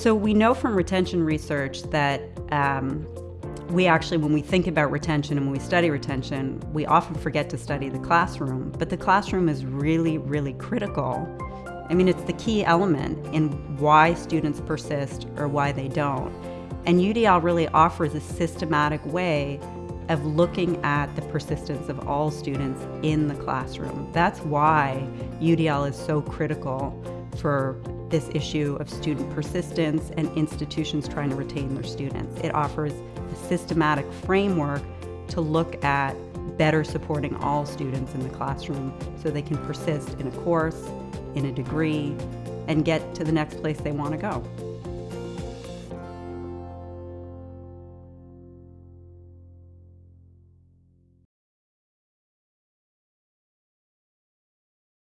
So we know from retention research that um, we actually, when we think about retention and when we study retention, we often forget to study the classroom. But the classroom is really, really critical. I mean, it's the key element in why students persist or why they don't. And UDL really offers a systematic way of looking at the persistence of all students in the classroom. That's why UDL is so critical for this issue of student persistence and institutions trying to retain their students. It offers a systematic framework to look at better supporting all students in the classroom so they can persist in a course, in a degree, and get to the next place they want to go.